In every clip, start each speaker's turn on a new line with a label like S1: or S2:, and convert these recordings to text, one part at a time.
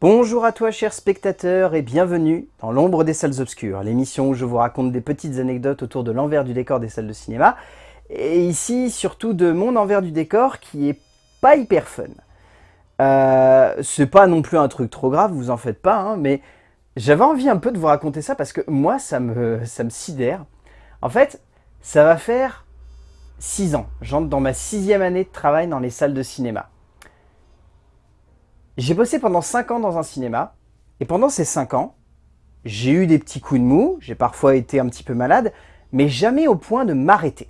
S1: Bonjour à toi chers spectateurs et bienvenue dans l'ombre des salles obscures, l'émission où je vous raconte des petites anecdotes autour de l'envers du décor des salles de cinéma, et ici surtout de mon envers du décor qui est pas hyper fun. Euh, c'est pas non plus un truc trop grave, vous en faites pas, hein, mais j'avais envie un peu de vous raconter ça parce que moi ça me, ça me sidère. En fait, ça va faire 6 ans, j'entre dans ma sixième année de travail dans les salles de cinéma. J'ai bossé pendant 5 ans dans un cinéma, et pendant ces 5 ans, j'ai eu des petits coups de mou, j'ai parfois été un petit peu malade, mais jamais au point de m'arrêter.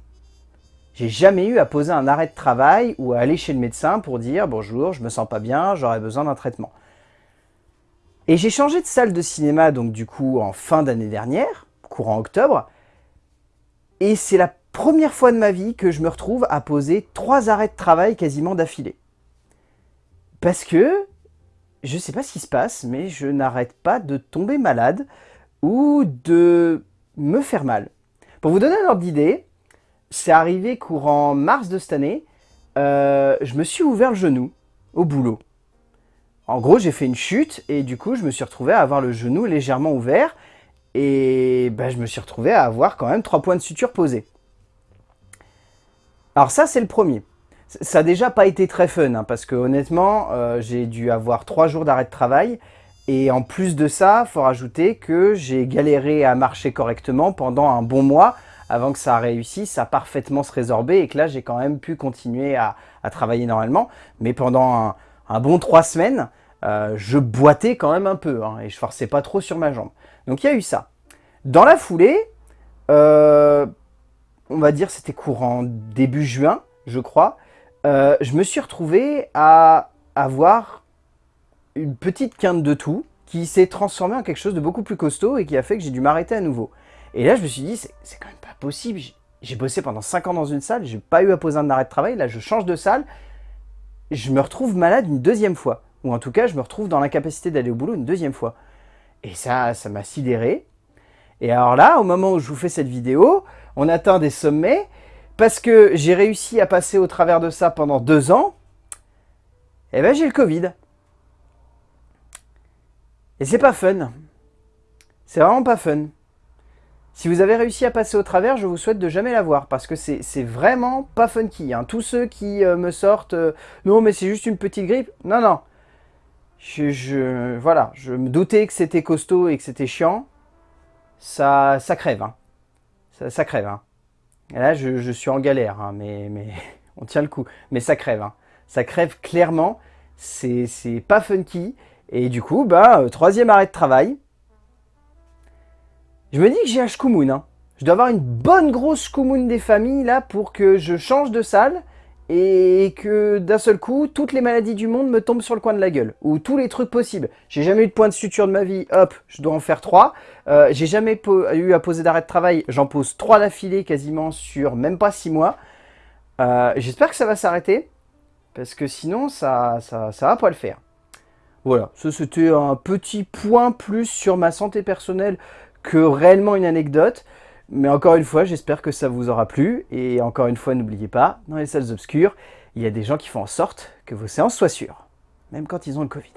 S1: J'ai jamais eu à poser un arrêt de travail ou à aller chez le médecin pour dire « Bonjour, je me sens pas bien, j'aurais besoin d'un traitement ». Et j'ai changé de salle de cinéma, donc du coup en fin d'année dernière, courant octobre, et c'est la première fois de ma vie que je me retrouve à poser trois arrêts de travail quasiment d'affilée. Parce que je sais pas ce qui se passe, mais je n'arrête pas de tomber malade ou de me faire mal. Pour vous donner un ordre d'idée, c'est arrivé courant mars de cette année, euh, je me suis ouvert le genou au boulot. En gros, j'ai fait une chute et du coup, je me suis retrouvé à avoir le genou légèrement ouvert et bah, je me suis retrouvé à avoir quand même trois points de suture posés. Alors ça, c'est le premier. Ça n'a déjà pas été très fun, hein, parce que honnêtement, euh, j'ai dû avoir trois jours d'arrêt de travail. Et en plus de ça, il faut rajouter que j'ai galéré à marcher correctement pendant un bon mois avant que ça réussisse à parfaitement se résorber et que là, j'ai quand même pu continuer à, travailler normalement. Mais pendant un, bon trois semaines, euh, je boitais quand même un peu hein, et je forçais pas trop sur ma jambe. Donc il y a eu ça. Dans la foulée, euh, on va dire c'était courant début juin, je crois, euh, je me suis retrouvé à avoir une petite quinte de tout qui s'est transformée en quelque chose de beaucoup plus costaud et qui a fait que j'ai dû m'arrêter à nouveau. Et là, je me suis dit, c'est quand même pas possible. J'ai bossé pendant 5 ans dans une salle, j'ai pas eu à poser un arrêt de travail, là je change de salle, je me retrouve malade une deuxième fois. Ou en tout cas, je me retrouve dans l'incapacité d'aller au boulot une deuxième fois. Et ça, ça m'a sidéré. Et alors là, au moment où je vous fais cette vidéo, on atteint des sommets parce que j'ai réussi à passer au travers de ça pendant deux ans, eh ben j'ai le Covid. Et c'est pas fun. C'est vraiment pas fun. Si vous avez réussi à passer au travers, je vous souhaite de jamais l'avoir, parce que c'est vraiment pas funky. Hein. Tous ceux qui euh, me sortent euh, Non mais c'est juste une petite grippe », non, non. Je, voilà, je me doutais que c'était costaud et que c'était chiant. Ça, ça crève, hein. ça, ça crève. Hein. Là, je, suis en galère, hein, mais, mais on tient le coup. Mais ça crève, hein. ça crève clairement, c'est pas funky. Et du coup, bah, euh, troisième arrêt de travail. Je me dis que j'ai un shkumun. Hein. Je dois avoir une bonne grosse shkumun des familles là pour que je change de salle et que d'un seul coup, toutes les maladies du monde me tombent sur le coin de la gueule, ou tous les trucs possibles. J'ai jamais eu de point de suture de ma vie, hop, je dois en faire trois. Euh, J'ai jamais eu à poser d'arrêt de travail, j'en pose trois d'affilée quasiment sur même pas six mois. Euh, J'espère que ça va s'arrêter, parce que sinon ça, ça, ça va pas le faire. Voilà, ça c'était un petit point plus sur ma santé personnelle que réellement une anecdote. Mais encore une fois, j'espère que ça vous aura plu. Et encore une fois, n'oubliez pas, dans les salles obscures, il y a des gens qui font en sorte que vos séances soient sûres, même quand ils ont le Covid.